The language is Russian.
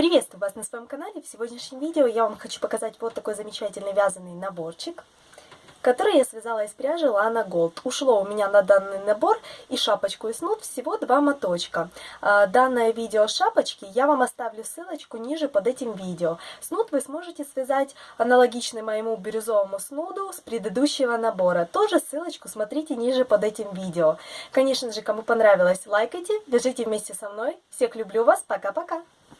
Приветствую вас на своем канале. В сегодняшнем видео я вам хочу показать вот такой замечательный вязаный наборчик, который я связала из пряжи Lana Gold. Ушло у меня на данный набор и шапочку и снуд всего два моточка. А, данное видео шапочки я вам оставлю ссылочку ниже под этим видео. Снуд вы сможете связать аналогичный моему бирюзовому снуду с предыдущего набора. Тоже ссылочку смотрите ниже под этим видео. Конечно же, кому понравилось, лайкайте, вяжите вместе со мной. Всех люблю вас, пока-пока!